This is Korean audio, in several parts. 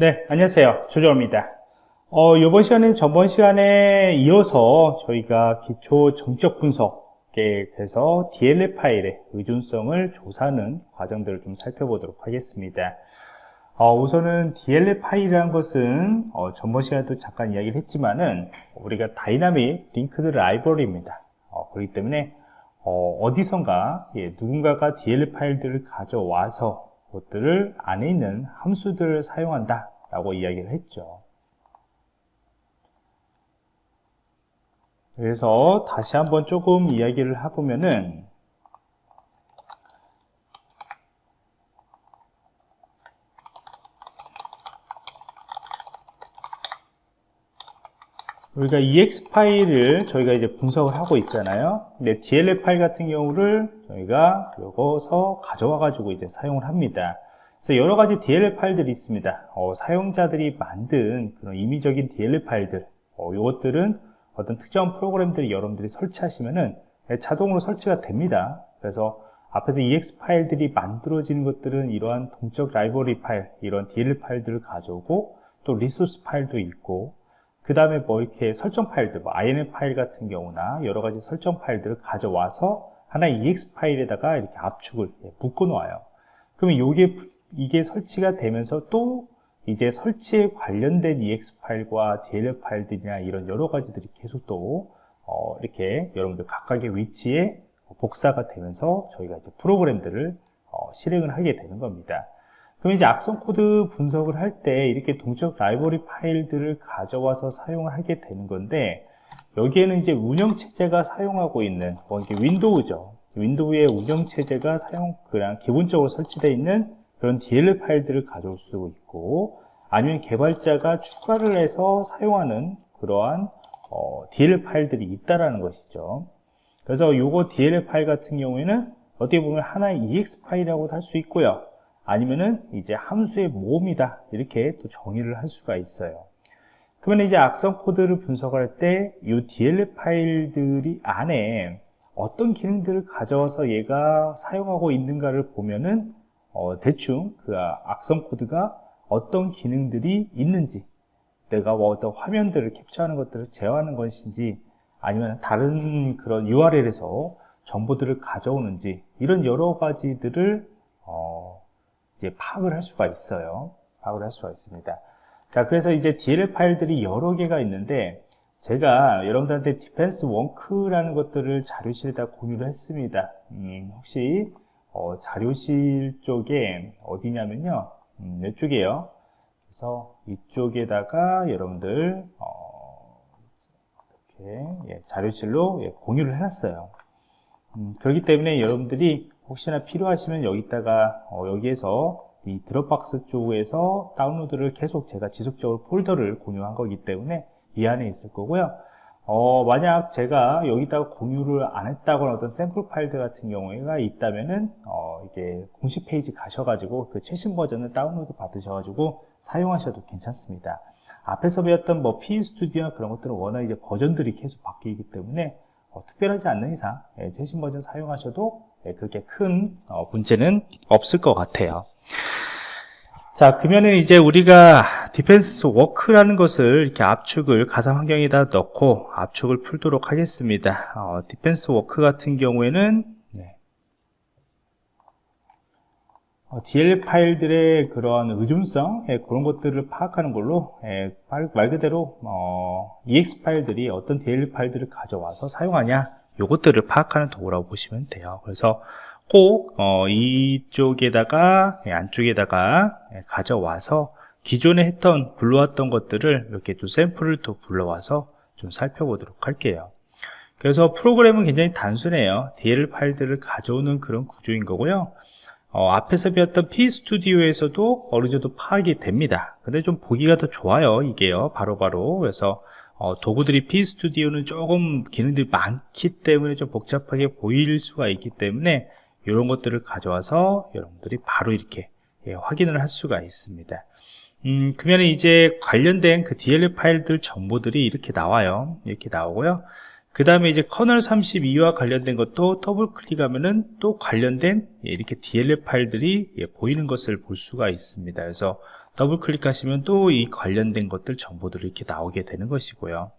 네, 안녕하세요. 조정원입니다. 어, 이번 시간에 전번 시간에 이어서 저희가 기초 정적 분석에 대해서 DLL 파일의 의존성을 조사하는 과정들을 좀 살펴보도록 하겠습니다. 어, 우선은 DLL 파일이라는 것은 어, 전번 시간에도 잠깐 이야기를 했지만은 우리가 dynamic linked library입니다. 어, 그렇기 때문에 어, 어디선가 예, 누군가가 DLL 파일들을 가져와서 그것들을 안에 있는 함수들을 사용한다 라고 이야기를 했죠. 그래서 다시 한번 조금 이야기를 해보면은 우리가 ex 파일을 저희가 이제 분석을 하고 있잖아요. 근데 DLL 파일 같은 경우를 저희가 여기서 가져와 가지고 이제 사용을 합니다. 그래서 여러 가지 DLL 파일들이 있습니다. 어, 사용자들이 만든 그런 임의적인 DLL 파일들, 어, 이것들은 어떤 특정 프로그램들이 여러분들이 설치하시면은 자동으로 설치가 됩니다. 그래서 앞에서 EXE 파일들이 만들어지는 것들은 이러한 동적 라이브러리 파일, 이런 DLL 파일들을 가져오고 또 리소스 파일도 있고 그 다음에 뭐 이렇게 설정 파일들, 뭐 INF 파일 같은 경우나 여러 가지 설정 파일들을 가져와서 하나의 EXE 파일에다가 이렇게 압축을 예, 묶어 놓아요. 그러면 이게, 이게 설치가 되면서 또 이제 설치에 관련된 EXE 파일과 DLL 파일들이나 이런 여러 가지들이 계속 또 어, 이렇게 여러분들 각각의 위치에 복사가 되면서 저희가 이제 프로그램들을 어, 실행을 하게 되는 겁니다. 그럼 이제 악성 코드 분석을 할 때 이렇게 동적 라이브러리 파일들을 가져와서 사용을 하게 되는 건데 여기에는 이제 운영체제가 사용하고 있는 뭐 이게 윈도우죠. 윈도우의 운영체제가 사용 그냥 기본적으로 설치되어 있는 그런 DLL 파일들을 가져올 수도 있고 아니면 개발자가 추가를 해서 사용하는 그러한 어, DLL 파일들이 있다라는 것이죠. 그래서 요거 DLL 파일 같은 경우에는 어떻게 보면 하나의 EX 파일이라고도 할 수 있고요 아니면은 이제 함수의 모음이다. 이렇게 또 정의를 할 수가 있어요. 그러면 이제 악성 코드를 분석할 때 이 DLL 파일들이 안에 어떤 기능들을 가져와서 얘가 사용하고 있는가를 보면은 어, 대충 그 악성 코드가 어떤 기능들이 있는지 내가 뭐 어떤 화면들을 캡처하는 것들을 제어하는 것인지 아니면 다른 그런 URL에서 정보들을 가져오는지 이런 여러 가지들을 어, 이제 파악을 할 수가 있어요. 파악을 할 수가 있습니다. 자, 그래서 이제 DLL 파일들이 여러 개가 있는데 제가 여러분들한테 Dependency Walker라는 것들을 자료실에다 공유를 했습니다. 음, 혹시 어, 자료실 쪽에 어디냐면요. 음, 이쪽이에요. 그래서 이쪽에다가 여러분들 어, 이렇게 예, 자료실로 예, 공유를 해놨어요. 음, 그렇기 때문에 여러분들이 혹시나 필요하시면 여기다가 어, 여기에서 이 Dropbox 쪽에서 다운로드를 계속 제가 지속적으로 폴더를 공유한 거기 때문에 이 안에 있을 거고요. 어, 만약 제가 여기다가 공유를 안 했다거나 어떤 샘플 파일들 같은 경우가 있다면은 어, 이게 공식 페이지 가셔가지고 그 최신 버전을 다운로드 받으셔가지고 사용하셔도 괜찮습니다. 앞에서 배웠던 뭐 PEStudio나 그런 것들은 워낙 이제 버전들이 계속 바뀌기 때문에 어, 특별하지 않는 이상 예, 최신 버전 사용하셔도 예, 그렇게 큰 어, 문제는 없을 것 같아요 자 그러면은 이제 우리가 Dependency Walker라는 것을 이렇게 압축을 가상 환경에다 넣고 압축을 풀도록 하겠습니다 어, Dependency Walker 같은 경우에는 네. 어, DL 파일들의 그런 의존성 예, 그런 것들을 파악하는 걸로 예, 말 그대로 어, EX 파일들이 어떤 DL 파일들을 가져와서 사용하냐 요것들을 파악하는 도구라고 보시면 돼요. 그래서 꼭 어, 이쪽에다가 예, 안쪽에다가 예, 가져와서 기존에 했던 불러왔던 것들을 이렇게 또 샘플을 또 불러와서 좀 살펴보도록 할게요. 그래서 프로그램은 굉장히 단순해요. DL 파일들을 가져오는 그런 구조인 거고요. 어, 앞에서 배웠던 PEStudio에서도 어느 정도 파악이 됩니다. 근데 좀 보기가 더 좋아요 이게요. 바로바로 바로. 그래서 어, 도구들이 PEStudio는 조금 기능들이 많기 때문에 좀 복잡하게 보일 수가 있기 때문에 이런 것들을 가져와서 여러분들이 바로 이렇게 예, 확인을 할 수가 있습니다. 음, 그러면 이제 관련된 그 DLL 파일들 정보들이 이렇게 나와요. 이렇게 나오고요. 그 다음에 이제 kernel 32와 관련된 것도 더블 클릭하면은 또 관련된 예, 이렇게 DLL 파일들이 예, 보이는 것을 볼 수가 있습니다. 그래서 더블 클릭하시면 또 이 관련된 것들 정보들이 이렇게 나오게 되는 것이고요.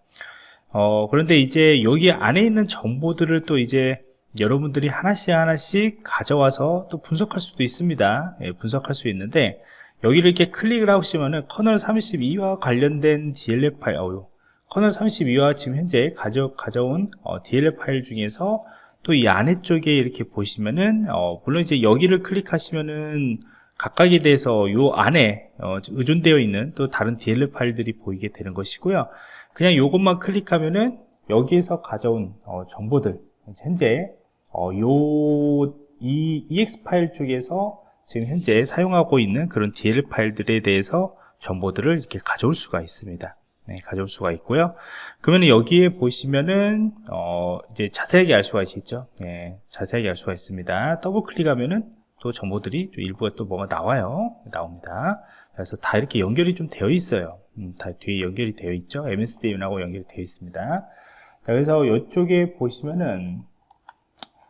어, 그런데 이제 여기 안에 있는 정보들을 또 이제 여러분들이 하나씩 하나씩 가져와서 또 분석할 수도 있습니다. 예, 분석할 수 있는데 여기를 이렇게 클릭을 하시면은 kernel 32와 관련된 DLL 파일, 어우, kernel 32와 지금 현재 가져, 가져온 어, DLL 파일 중에서 또 이 안에 쪽에 이렇게 보시면은 어, 물론 이제 여기를 클릭하시면은 각각에 대해서 요 안에 어, 의존되어 있는 또 다른 DLL 파일들이 보이게 되는 것이고요. 그냥 요것만 클릭하면은 여기에서 가져온 어, 정보들 현재 어, 요, 이 EX 파일 쪽에서 지금 현재 사용하고 있는 그런 DL 파일들에 대해서 정보들을 이렇게 가져올 수가 있습니다. 네, 가져올 수가 있고요. 그러면 여기에 보시면은 어, 이제 자세하게 알 수가 있죠. 네, 자세하게 알 수가 있습니다. 더블 클릭하면은 또 정보들이 좀 일부가 또 뭐가 나와요. 나옵니다. 그래서 다 이렇게 연결이 좀 되어 있어요. 음, 다 뒤에 연결이 되어 있죠. MSDN하고 연결이 되어 있습니다. 자, 그래서 이쪽에 보시면은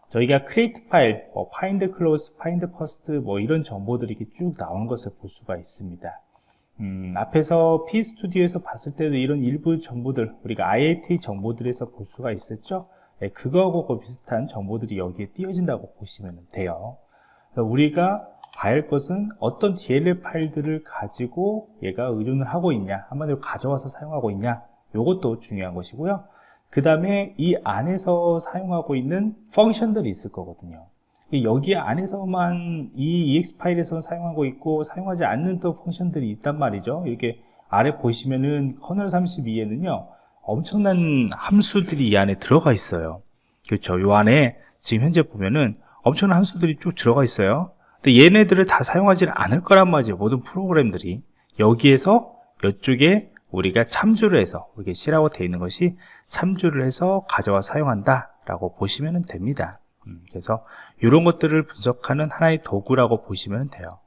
저희가 create 파일, 뭐 find close, find first 뭐 이런 정보들이 이렇게 쭉 나온 것을 볼 수가 있습니다. 음, 앞에서 P스튜디오에서 봤을 때도 이런 일부 정보들, 우리가 IAT 정보들에서 볼 수가 있었죠? 네, 그거하고 비슷한 정보들이 여기에 띄어진다고 보시면 돼요. 우리가 봐야 할 것은 어떤 DLL 파일들을 가지고 얘가 의존을 하고 있냐, 한마디로 가져와서 사용하고 있냐, 이것도 중요한 것이고요. 그 다음에 이 안에서 사용하고 있는 펑션들이 있을 거거든요. 여기 안에서만 이 EX 파일에서 사용하고 있고 사용하지 않는 또 펑션들이 있단 말이죠. 이렇게 아래 보시면은 커널 32에는요 엄청난 함수들이 이 안에 들어가 있어요. 그렇죠. 이 안에 지금 현재 보면은 엄청난 함수들이 쭉 들어가 있어요. 근데 얘네들을 다 사용하지 않을 거란 말이죠 모든 프로그램들이. 여기에서 이쪽에 우리가 참조를 해서 이렇게 C라고 되어 있는 것이 참조를 해서 가져와 사용한다 라고 보시면 됩니다. 음, 그래서 이런 것들을 분석하는 하나의 도구라고 보시면 돼요.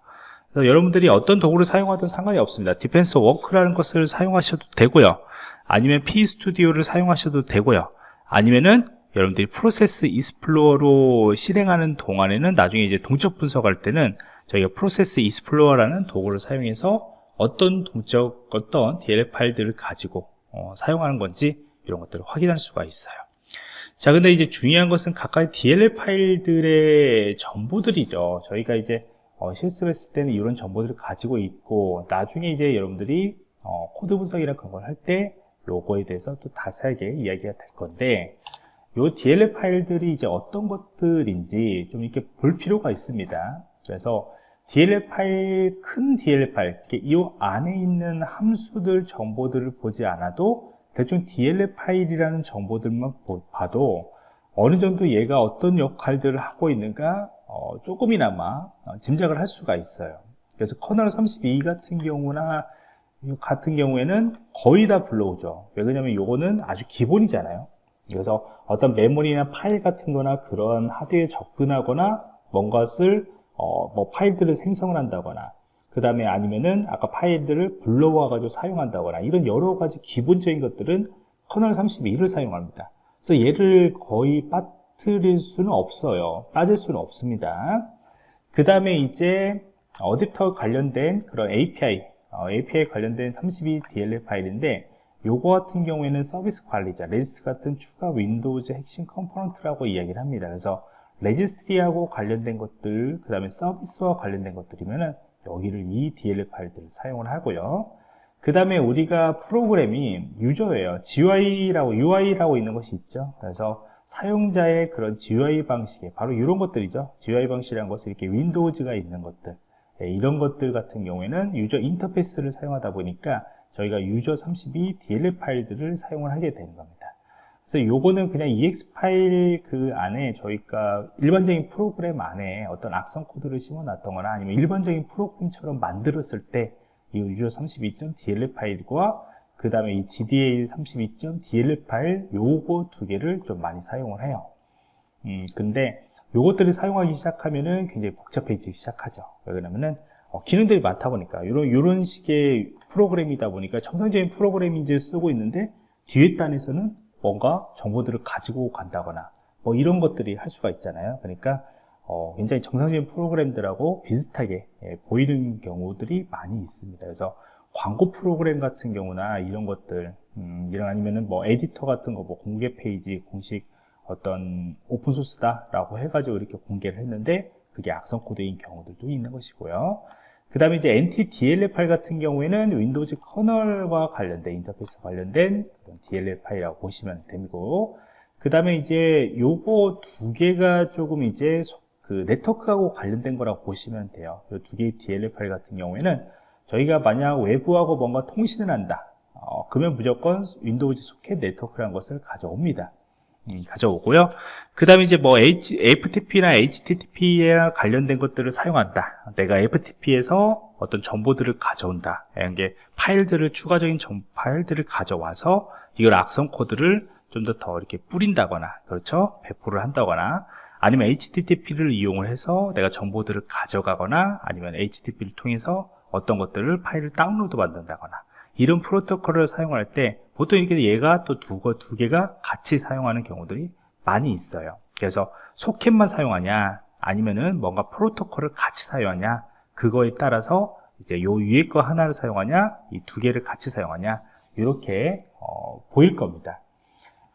그래서 여러분들이 어떤 도구를 사용하든 상관이 없습니다. Dependency Walker라는 것을 사용하셔도 되고요. 아니면 PEStudio를 사용하셔도 되고요. 아니면은 여러분들이 Process Explorer로 실행하는 동안에는 나중에 이제 동적 분석할 때는 저희가 Process Explorer라는 도구를 사용해서 어떤 동적 어떤 DLL 파일들을 가지고 어, 사용하는 건지 이런 것들을 확인할 수가 있어요. 자 근데 이제 중요한 것은 각각의 DLL 파일들의 정보들이죠. 저희가 이제 어, 실습 했을 때는 이런 정보들을 가지고 있고 나중에 이제 여러분들이 어, 코드 분석이나 그런 걸 할 때 그거에 대해서 또 자세하게 이야기가 될 건데 이 DLL 파일들이 이제 어떤 것들인지 좀 이렇게 볼 필요가 있습니다 그래서 DLL 파일, 큰 DLL 파일, 이 안에 있는 함수들 정보들을 보지 않아도 대충 DLL 파일이라는 정보들만 봐도 어느 정도 얘가 어떤 역할들을 하고 있는가 어, 조금이나마 어, 짐작을 할 수가 있어요. 그래서 커널 32 같은 경우나 같은 경우에는 거의 다 불러오죠. 왜 그러냐면 요거는 아주 기본이잖아요. 그래서 어떤 메모리나 파일 같은 거나 그런 하드웨어에 접근하거나 뭔가를 어, 뭐 파일들을 생성을 한다거나 그 다음에 아니면은 아까 파일들을 불러와 가지고 사용한다거나 이런 여러 가지 기본적인 것들은 커널 32를 사용합니다. 그래서 얘를 거의 빠뜨릴 수는 없어요. 빠질 수는 없습니다. 그 다음에 이제 어댑터 관련된 그런 API 어, API 관련된 32 DLL 파일인데 요거 같은 경우에는 서비스 관리자 레지스 같은 추가 윈도우즈 핵심 component라고 이야기를 합니다. 그래서 registry하고 관련된 것들 그 다음에 서비스와 관련된 것들이면 여기를 이 DLL 파일들을 사용을 하고요. 그 다음에 우리가 프로그램이 user예요. GUI라고 UI라고 있는 것이 있죠. 그래서 사용자의 그런 GUI 방식에 바로 이런 것들이죠. GUI 방식이라는 것은 이렇게 윈도우즈가 있는 것들. 네, 이런 것들 같은 경우에는 유저 인터페이스를 사용하다 보니까 저희가 유저 32 DLL 파일들을 사용을 하게 되는 겁니다. 그래서 요거는 그냥 EX 파일 그 안에 저희가 일반적인 프로그램 안에 어떤 악성 코드를 심어 놨던거나 아니면 일반적인 프로그램처럼 만들었을 때이 유저 32.dll 파일과 그 다음에 이 gda 32.dll 파일 요거 두 개를 좀 많이 사용을 해요. 음, 근데 요것들을 사용하기 시작하면은 굉장히 복잡해지기 시작하죠. 왜 그러냐면은 어, 기능들이 많다 보니까 이런 이런 식의 프로그램이다 보니까 정상적인 프로그램인 지 쓰고 있는데 뒤에 단에서는 뭔가 정보들을 가지고 간다거나 뭐 이런 것들이 할 수가 있잖아요. 그러니까 어, 굉장히 정상적인 프로그램들하고 비슷하게 예, 보이는 경우들이 많이 있습니다. 그래서 광고 프로그램 같은 경우나 이런 것들, 음, 이런 아니면은 뭐 에디터 같은 거, 뭐 공개 페이지, 공식 어떤 open source다 라고 해가지고 이렇게 공개를 했는데 그게 악성 코드인 경우들도 있는 것이고요. 그 다음에 이제 NTDLL 파일 같은 경우에는 윈도우즈 kernel과 관련된 인터페이스 관련된 DLL 파일이라고 보시면 되고 그 다음에 이제 요거 두 개가 조금 이제 그 네트워크하고 관련된 거라고 보시면 돼요. 이두 개의 DLL 파일 같은 경우에는 저희가 만약 외부하고 뭔가 통신을 한다. 어, 그러면 무조건 윈도우즈 소켓 네트워크라는 것을 가져옵니다. 음, 가져오고요. 그 다음에 이제 뭐 H, FTP나 HTTP에 관련된 것들을 사용한다. 내가 FTP에서 어떤 정보들을 가져온다. 이런 게 파일들을 추가적인 정, 파일들을 가져와서 이걸 악성 코드를 좀 더 더 이렇게 뿌린다거나 그렇죠? 배포를 한다거나 아니면 HTTP를 이용을 해서 내가 정보들을 가져가거나 아니면 HTTP를 통해서 어떤 것들을 파일을 다운로드 받는다거나 이런 프로토콜을 사용할 때 보통 이렇게 얘가 또 두, 두 개가 같이 사용하는 경우들이 많이 있어요. 그래서 소켓만 사용하냐 아니면은 뭔가 프로토콜을 같이 사용하냐 그거에 따라서 이제 요 위에 거 하나를 사용하냐 이 두 개를 같이 사용하냐 이렇게 어, 보일 겁니다.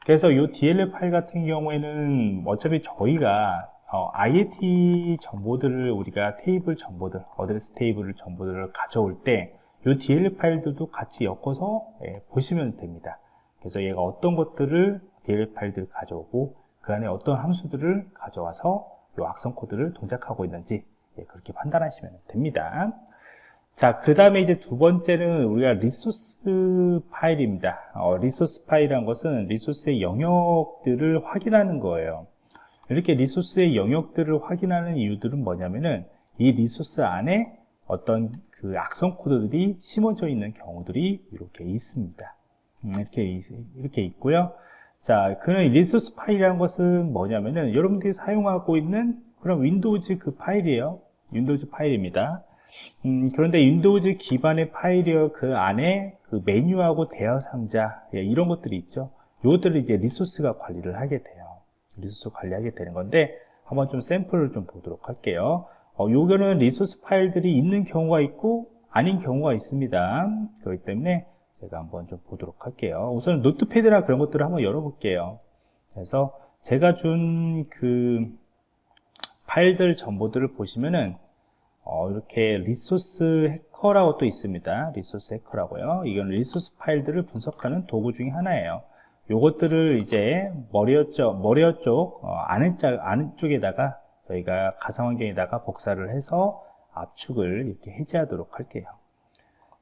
그래서 이 DLL 파일 같은 경우에는 어차피 저희가 어, IAT 정보들을 우리가 테이블 정보들, address table 정보들을 가져올 때 이 DLL 파일들도 같이 엮어서 예, 보시면 됩니다. 그래서 얘가 어떤 것들을 DLL 파일들을 가져오고 그 안에 어떤 함수들을 가져와서 이 악성 코드를 동작하고 있는지 예, 그렇게 판단하시면 됩니다. 자, 그 다음에 이제 두 번째는 우리가 resource 파일입니다. 어, resource 파일이란 것은 resource의 영역들을 확인하는 거예요. 이렇게 resource의 영역들을 확인하는 이유들은 뭐냐면은 이 resource 안에 어떤 그 악성 코드들이 심어져 있는 경우들이 이렇게 있습니다. 음, 이렇게, 이렇게 있고요. 자, 그런 resource 파일이라는 것은 뭐냐면은 여러분들이 사용하고 있는 그런 윈도우즈 그 파일이에요. 윈도우즈 파일입니다. 음, 그런데 윈도우즈 기반의 파일이어 그 안에 그 메뉴하고 대화 상자 예, 이런 것들이 있죠. 이것들을 이제 resource가 관리를 하게 돼요. resource 관리하게 되는 건데 한번 좀 샘플을 좀 보도록 할게요. 어, 요거는 resource 파일들이 있는 경우가 있고 아닌 경우가 있습니다. 그렇기 때문에 제가 한번 좀 보도록 할게요. 우선 Notepad나 그런 것들을 한번 열어볼게요. 그래서 제가 준 그 파일들 정보들을 보시면은 어, 이렇게 Resource Hacker라고 또 있습니다. Resource Hacker라고요. 이건 resource 파일들을 분석하는 도구 중에 하나예요. 요것들을 이제 머리어 쪽, 머리어 쪽, 어, 안쪽, 안쪽에다가 저희가 가상 환경에다가 복사를 해서 압축을 이렇게 해제하도록 할게요.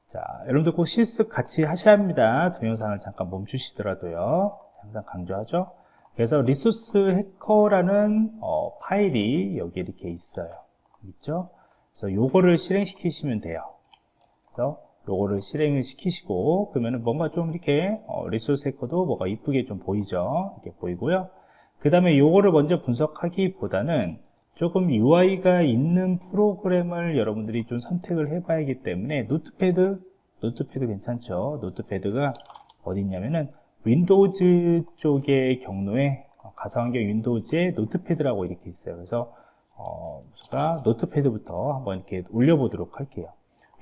자, 여러분들 꼭 실습 같이 하셔야 합니다. 동영상을 잠깐 멈추시더라도요. 항상 강조하죠. 그래서 리소스 해커라는 어, 파일이 여기 이렇게 있어요. 있죠? 그래서 요거를 실행시키시면 돼요. 그래서 요거를 실행을 시키시고 그러면은 뭔가 좀 이렇게 어, 리소스 해커도 뭐가 이쁘게 좀 보이죠. 이렇게 보이고요. 그 다음에 요거를 먼저 분석하기보다는 조금 UI가 있는 프로그램을 여러분들이 좀 선택을 해 봐야기 때문에 Notepad Notepad 괜찮죠 Notepad가 어디 있냐면은 윈도우즈 쪽의 경로에 가상환경 윈도우즈의 Notepad라고 이렇게 있어요 그래서 어, 제가 Notepad부터 한번 이렇게 올려보도록 할게요.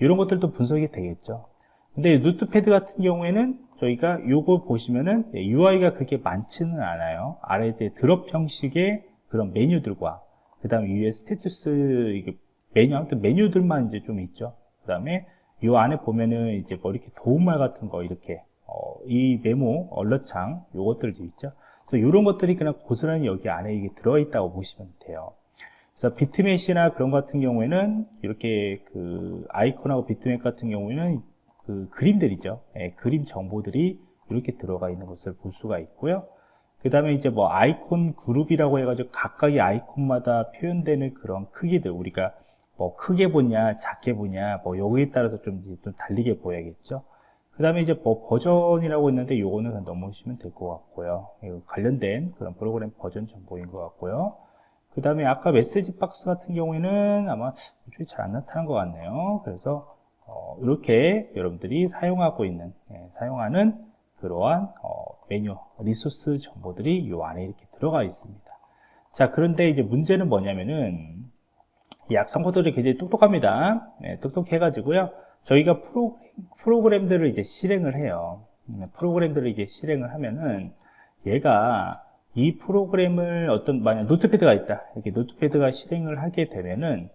이런 것들도 분석이 되겠죠. 근데 Notepad 같은 경우에는 저희가 요거 보시면은 UI가 그렇게 많지는 않아요. 아래에 drop 형식의 그런 메뉴들과 그 다음에 위에 status 이게 메뉴 아무튼 메뉴들만 이제 좀 있죠. 그 다음에 이 안에 보면은 이제 뭐 이렇게 도움말 같은 거 이렇게 어, 이 메모 alert창 요것들도 있죠. 그래서 이런 것들이 그냥 고스란히 여기 안에 이게 들어 있다고 보시면 돼요. 그래서 비트맷이나 그런 같은 경우에는 이렇게 그 아이콘하고 비트맷 같은 경우에는 그 그림들이죠. 예, 그림 정보들이 이렇게 들어가 있는 것을 볼 수가 있고요. 그 다음에 이제 뭐 아이콘 그룹이라고 해가지고 각각의 아이콘마다 표현되는 그런 크기들 우리가 뭐 크게 보냐 작게 보냐 뭐 여기에 따라서 좀, 좀 달리게 보여야겠죠. 그 다음에 이제 뭐 버전이라고 있는데 요거는 넘어오시면 될 것 같고요. 관련된 그런 프로그램 버전 정보인 것 같고요. 그 다음에 아까 메시지 박스 같은 경우에는 아마 이쪽에 잘안 나타난 것 같네요. 그래서 어, 이렇게 여러분들이 사용하고 있는 예, 사용하는 그 그러한 어, 메뉴 리소스 정보들이 이 안에 이렇게 들어가 있습니다. 자 그런데 이제 문제는 뭐냐면은 코드들이 굉장히 똑똑합니다. 네, 똑똑해 가지고요. 저희가 프로, 프로그램들을 이제 실행을 해요. 네, 프로그램들을 이제 실행을 하면은 얘가 이 프로그램을 어떤 만약 노트패드가 있다 이렇게 노트패드가 실행을 하게 되면은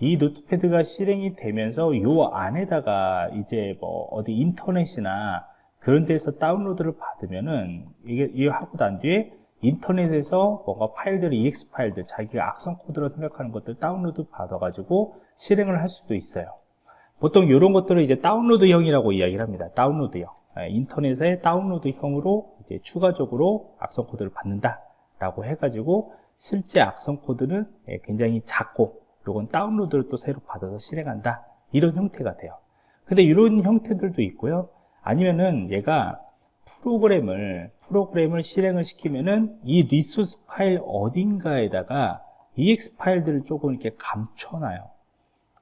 이 노트패드가 실행이 되면서 요 안에다가 이제 뭐 어디 인터넷이나 그런 데서 다운로드를 받으면은 이게 이거 하고 난 뒤에 인터넷에서 뭔가 파일들을 EXE 파일들 자기가 악성 코드로 생각하는 것들 다운로드 받아 가지고 실행을 할 수도 있어요 보통 이런 것들을 이제 다운로드형이라고 이야기를 합니다 다운로드형 예, 인터넷에 다운로드형으로 이제 추가적으로 악성 코드를 받는다라고 해가지고 실제 악성 코드는 예, 굉장히 작고 그리고 다운로드를 또 새로 받아서 실행한다 이런 형태가 돼요. 근데 이런 형태들도 있고요. 아니면은 얘가 프로그램을 프로그램을 실행을 시키면은 이 리소스 파일 어딘가에다가 EXE 파일들을 조금 이렇게 감춰놔요.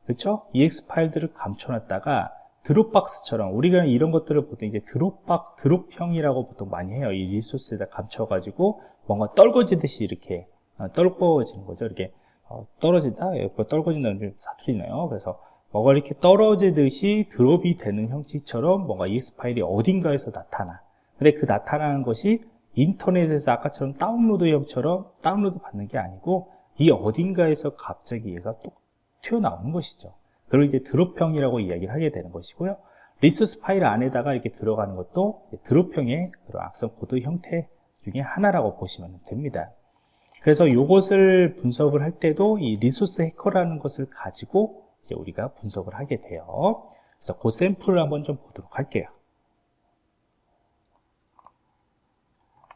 그렇죠? ex 파일들을 감춰놨다가 드롭박스처럼 우리가 이런 것들을 보통 이제 드롭박 드롭형이라고 보통 많이 해요. 이 리소스에다 감춰가지고 뭔가 떨궈지듯이 이렇게 어, 떨궈지는 거죠. 이렇게 어, 떨어진다, 예, 떨궈진다는 사투리네요. 그래서 뭐가 이렇게 떨어지듯이 드롭이 되는 형식처럼 뭔가 EX 파일이 어딘가에서 나타나. 근데 그 나타나는 것이 인터넷에서 아까처럼 다운로드형처럼 다운로드 받는 게 아니고 이 어딘가에서 갑자기 얘가 또 튀어나오는 것이죠. 그걸 이제 drop형이라고 이야기를 하게 되는 것이고요. 리소스 파일 안에다가 이렇게 들어가는 것도 drop형의 그런 악성 코드 형태 중에 하나라고 보시면 됩니다. 그래서 이것을 분석을 할 때도 이 리소스 해커라는 것을 가지고 이제 우리가 분석을 하게 돼요. 그래서 그 샘플을 한번 좀 보도록 할게요.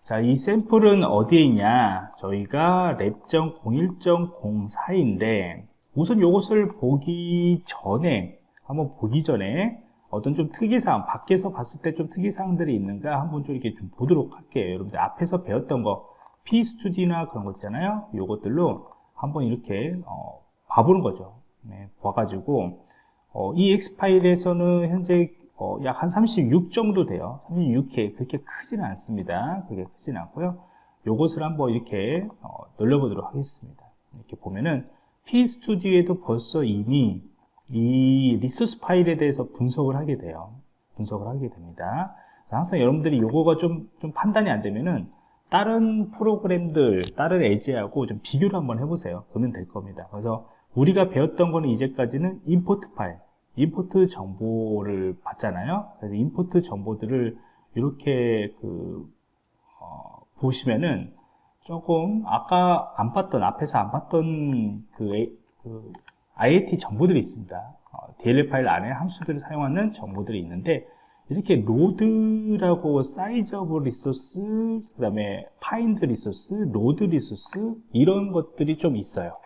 자, 이 샘플은 어디에 있냐? 저희가 랩.01.04인데 우선 이것을 보기 전에 한번 보기 전에 어떤 좀 특이사항 밖에서 봤을 때 좀 특이사항들이 있는가 한번 좀 이렇게 좀 보도록 할게요 여러분들 앞에서 배웠던 거 P스튜디나 그런 거 있잖아요 요것들로 한번 이렇게 어, 봐보는 거죠 네, 봐가지고 어, 이 X 파일에서는 현재 어, 약한 36 정도 돼요 36K 그렇게 크지는 않습니다 그게 크지는 않고요 요것을 한번 이렇게 어, 늘려보도록 하겠습니다 이렇게 보면은 P스튜디오에도 벌써 이미 이 리소스 파일에 대해서 분석을 하게 돼요. 분석을 하게 됩니다. 항상 여러분들이 요거가 좀, 좀 판단이 안 되면은 다른 프로그램들, 다른 에지하고 좀 비교를 한번 해보세요. 그러면 될 겁니다. 그래서 우리가 배웠던 거는 이제까지는 import 파일, import 정보를 봤잖아요. 그래서 import 정보들을 이렇게 그, 어, 보시면은 조금 아까 안 봤던 앞에서 안 봤던 그, 그 IAT 정보들이 있습니다 어, DLL 파일 안에 함수들을 사용하는 정보들이 있는데 이렇게 load라고 size of resource 그 다음에 find resource load resource 이런 것들이 좀 있어요 예,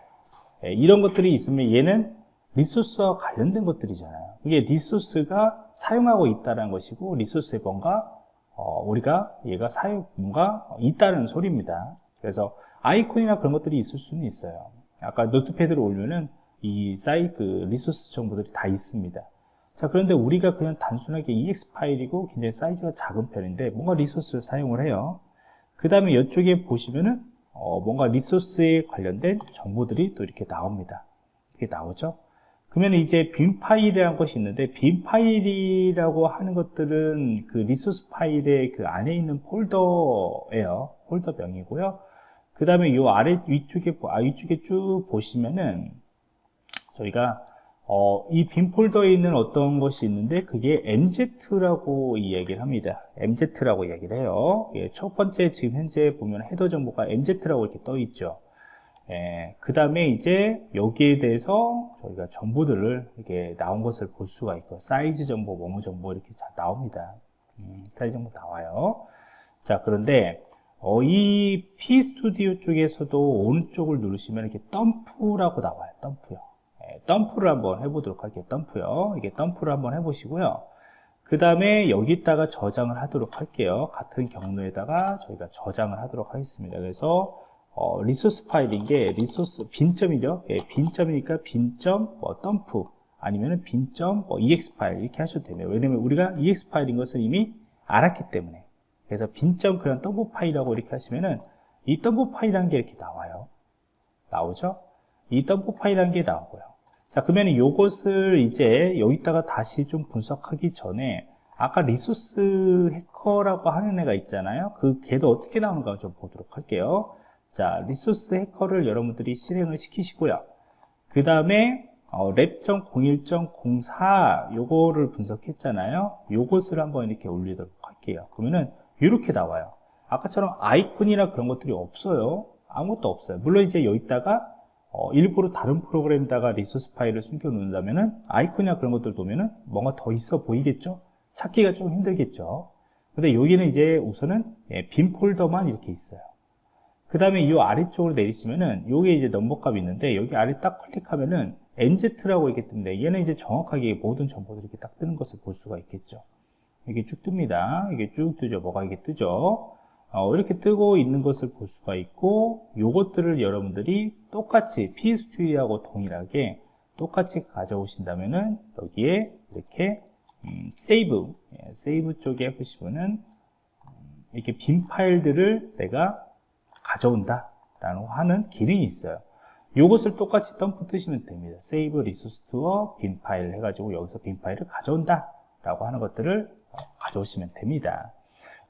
이런 것들이 있으면 얘는 리소스와 관련된 것들이잖아요. 이게 리소스가 사용하고 있다는 것이고 리소스에 뭔가 어, 우리가 얘가 사용 뭔가 있다는 소리입니다. 그래서 아이콘이나 그런 것들이 있을 수는 있어요. 아까 노트패드를 올리면은 이 사이 그 리소스 정보들이 다 있습니다. 자 그런데 우리가 그냥 단순하게 EXE 파일이고 굉장히 사이즈가 작은 편인데 뭔가 리소스를 사용을 해요. 그 다음에 이쪽에 보시면은 어, 뭔가 리소스에 관련된 정보들이 또 이렇게 나옵니다. 이렇게 나오죠? 그러면 이제 bin 파일이라는 것이 있는데 bin 파일이라고 하는 것들은 그 리소스 파일의 그 안에 있는 폴더예요. 폴더명이고요. 그 다음에 이 아래 위쪽에 아 위쪽에 쭉 보시면은 저희가 어, 이 bin 폴더에 있는 어떤 것이 있는데 그게 MZ라고 이야기를 합니다. MZ라고 이야기를 해요. 예, 첫 번째 지금 현재 보면 헤더 정보가 MZ라고 이렇게 떠 있죠. 예, 그 다음에 이제 여기에 대해서 저희가 정보들을 이렇게 나온 것을 볼 수가 있고 사이즈 정보, 뭐뭐 정보 이렇게 다 나옵니다. 음, 사이즈 정보 나와요. 자 그런데 어, 이 P 스튜디오 쪽에서도 오른쪽을 누르시면 이렇게 덤프라고 나와요. 덤프요. 네, 덤프를 한번 해보도록 할게요. 덤프요. 이게 덤프를 한번 해보시고요. 그 다음에 여기다가 저장을 하도록 할게요. 같은 경로에다가 저희가 저장을 하도록 하겠습니다. 그래서 어, 리소스 파일인 게 리소스 bin점이죠. 예, bin점이니까 bin점 뭐 덤프 아니면은 bin점 뭐 EXE 파일 이렇게 하셔도 됩니다. 왜냐면 우리가 EXE 파일인 것을 이미 알았기 때문에 그래서 bin점 그런 덤프 파일이라고 이렇게 하시면은 이 덤프 파일이라는 게 이렇게 나와요. 나오죠? 이 덤프 파일이라는 게 나오고요. 자, 그러면 이것을 이제 여기다가 다시 좀 분석하기 전에 아까 리소스 해커라고 하는 애가 있잖아요. 그 걔도 어떻게 나오는가 좀 보도록 할게요. 자, 리소스 해커를 여러분들이 실행을 시키시고요. 그 다음에 어, Lab.01.04 요거를 분석했잖아요. 요것을 한번 이렇게 올리도록 할게요. 그러면은 이렇게 나와요. 아까처럼 아이콘이나 그런 것들이 없어요. 아무것도 없어요. 물론 이제 여기다가 어, 일부러 다른 프로그램에다가 리소스 파일을 숨겨 놓는다면은 아이콘이나 그런 것들 보면은 뭔가 더 있어 보이겠죠? 찾기가 좀 힘들겠죠? 근데 여기는 이제 우선은 예, 빈 폴더만 이렇게 있어요. 그 다음에 이 아래쪽으로 내리시면은 요게 이제 넘버 값이 있는데 여기 아래 딱 클릭하면은 MZ라고 있기 때문에 얘는 이제 정확하게 모든 정보들이 이렇게 딱 뜨는 것을 볼 수가 있겠죠. 이게 쭉 뜹니다. 이게 쭉 뜨죠. 뭐가 이게 뜨죠. 어, 이렇게 뜨고 있는 것을 볼 수가 있고 요것들을 여러분들이 똑같이 PST하고 동일하게 똑같이 가져오신다면은 여기에 이렇게 음, save 예, save 쪽에 보시면은 음, 이렇게 bin 파일들을 내가 가져온다 라고 하는 기능이 있어요. 요것을 똑같이 덤프 뜨시면 됩니다. save resource to a bin file 해가지고 여기서 bin 파일을 가져온다 라고 하는 것들을 어, 가져오시면 됩니다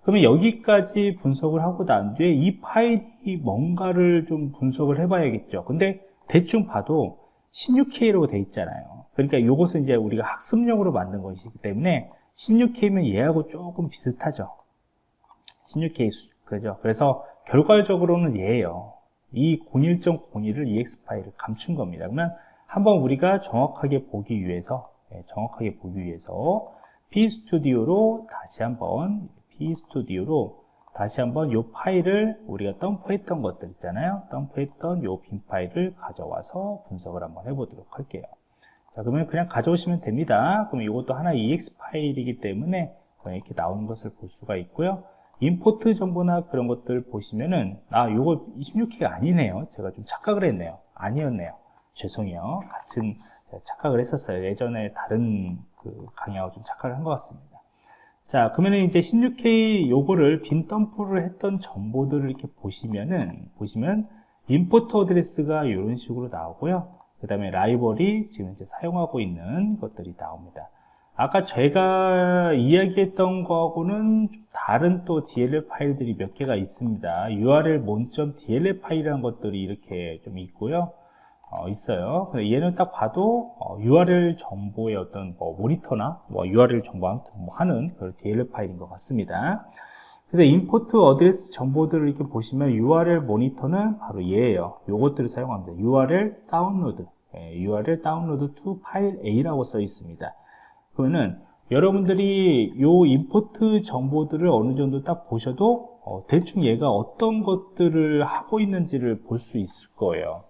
그러면 여기까지 분석을 하고 난 뒤에 이 파일이 뭔가를 좀 분석을 해봐야겠죠. 근데 대충 봐도 16K라고 돼 있잖아요. 그러니까 이것은 이제 우리가 학습용으로 만든 것이기 때문에 16K면 얘하고 조금 비슷하죠. 16K, 그죠? 그래서 결과적으로는 얘예요. 이 01.01을 EX 파일을 감춘 겁니다. 그러면 한번 우리가 정확하게 보기 위해서, 예, 정확하게 보기 위해서 P스튜디오로 다시 한번 p스튜디오로 다시 한번 이 파일을 우리가 덤프했던 것들 있잖아요. 덤프했던 이 빈 파일을 가져와서 분석을 한번 해보도록 할게요. 자 그러면 그냥 가져오시면 됩니다. 그럼 이것도 하나 ex 파일이기 때문에 이렇게 나오는 것을 볼 수가 있고요. 임포트 정보나 그런 것들 보시면은 아 요거 26K가 아니네요. 제가 좀 착각을 했네요. 아니었네요. 죄송해요. 같은 착각을 했었어요. 예전에 다른 그 강의하고 좀 착각을 한 것 같습니다 자, 그러면 이제 16K 요거를 빈 덤프를 했던 정보들을 이렇게 보시면은, 보시면, 임포트 어드레스가 이런 식으로 나오고요. 그 다음에 라이벌이 지금 이제 사용하고 있는 것들이 나옵니다. 아까 제가 이야기했던 거하고는 다른 또 DLL 파일들이 몇 개가 있습니다. URL mon.dll 파일이라는 것들이 이렇게 좀 있고요. 어, 있어요. 얘는 딱 봐도 어, URL 정보의 어떤 뭐 모니터나 뭐 URL 정보 뭐 하는 그런 DLL 파일인 것 같습니다. 그래서 import address 정보들을 이렇게 보시면 URL 모니터는 바로 얘예요. 요것들을 사용합니다. URL download, 예, URL download to file A라고 써 있습니다. 그러면은 여러분들이 요 import 정보들을 어느 정도 딱 보셔도 어, 대충 얘가 어떤 것들을 하고 있는지를 볼 수 있을 거예요.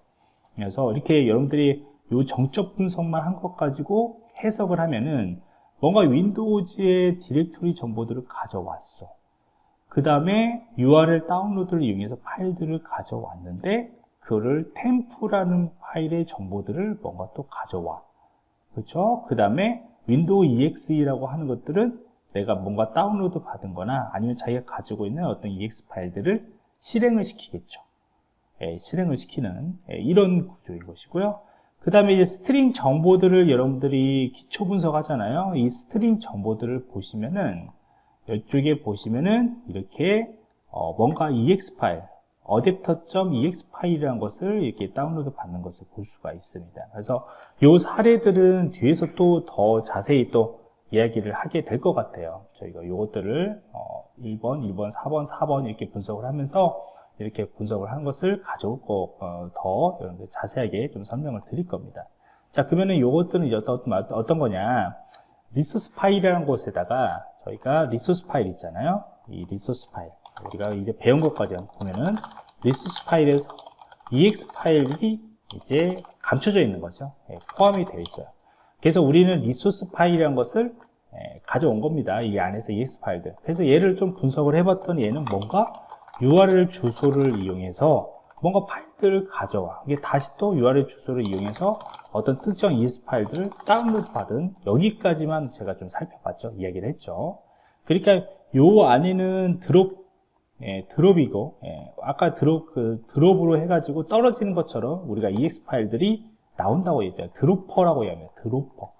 그래서 이렇게 여러분들이 이 정적 분석만 한 것 가지고 해석을 하면은 뭔가 윈도우즈의 디렉토리 정보들을 가져왔어. 그 다음에 URL 다운로드를 이용해서 파일들을 가져왔는데 그거를 temp라는 파일의 정보들을 뭔가 또 가져와. 그렇죠? 그 다음에 윈도우 EXE라고 하는 것들은 내가 뭔가 다운로드 받은 거나 아니면 자기가 가지고 있는 어떤 EXE 파일들을 실행을 시키겠죠. 예, 실행을 시키는 예, 이런 구조인 것이고요. 그 다음에 이제 string 정보들을 여러분들이 기초 분석하잖아요. 이 string 정보들을 보시면은 이쪽에 보시면은 이렇게 어 뭔가 exe 파일, adapter.exe 파일이라는 것을 이렇게 다운로드 받는 것을 볼 수가 있습니다. 그래서 이 사례들은 뒤에서 또 더 자세히 또 이야기를 하게 될 것 같아요. 저희가 이것들을 어 1번, 2번, 4번, 4번 이렇게 분석을 하면서 이렇게 분석을 한 것을 거, 어, 더 자세하게 좀 설명을 드릴 겁니다. 자, 그러면은 요것들은 이제 어떤, 어떤 거냐. resource 파일이라는 곳에다가 저희가 resource 파일 있잖아요. 이 resource 파일. 우리가 이제 배운 것까지 보면은 resource 파일에서 exe 파일이 이제 감춰져 있는 거죠. 예, 포함이 되어 있어요. 그래서 우리는 resource 파일이라는 것을 예, 가져온 겁니다. 이 안에서 exe 파일들. 그래서 얘를 좀 분석을 해봤더니 얘는 뭔가 URL 주소를 이용해서 뭔가 파일들을 가져와 이게 다시 또 URL 주소를 이용해서 어떤 특정 ES 파일들을 다운로드 받은 여기까지만 제가 좀 살펴봤죠 이야기를 했죠 그러니까 요 안에는 드롭 예, 드롭이고 예, 아까 드롭 그 드롭으로 해가지고 떨어지는 것처럼 우리가 ex 파일들이 나온다고 얘기해요. 드로퍼라고 얘기합니다. 드로퍼.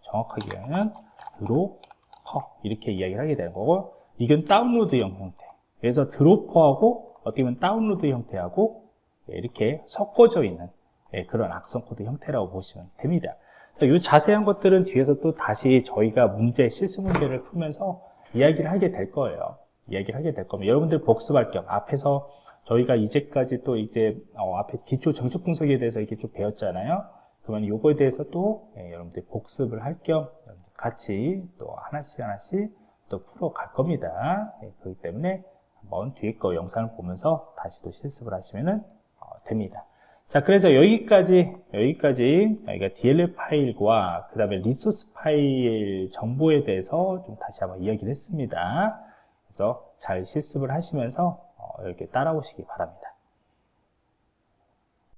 정확하게 하면 드로퍼 이렇게 이야기를 하게 되는 거고 이건 다운로드형 형태. 그래서 dropper하고 어떻게 보면 다운로드 형태하고 예, 이렇게 섞어져 있는 예, 그런 악성 코드 형태라고 보시면 됩니다. 이 자세한 것들은 뒤에서 또 다시 저희가 문제, 실습 문제를 풀면서 이야기를 하게 될 거예요. 이야기를 하게 될 겁니다. 여러분들 복습할 겸 앞에서 저희가 이제까지 또 이제 어, 앞에 기초 정적 분석에 대해서 이렇게 좀 배웠잖아요. 그러면 요거에 대해서 또 예, 여러분들 복습을 할 겸 같이 또 하나씩 하나씩 또 풀어 갈 겁니다. 예, 그렇기 때문에 한번 뒤에 거 영상을 보면서 다시 또 실습을 하시면 어, 됩니다. 자, 그래서 여기까지, 여기까지 저희가 DLL 파일과 그 다음에 리소스 파일 정보에 대해서 좀 다시 한번 이야기를 했습니다. 그래서 잘 실습을 하시면서 어, 이렇게 따라오시기 바랍니다.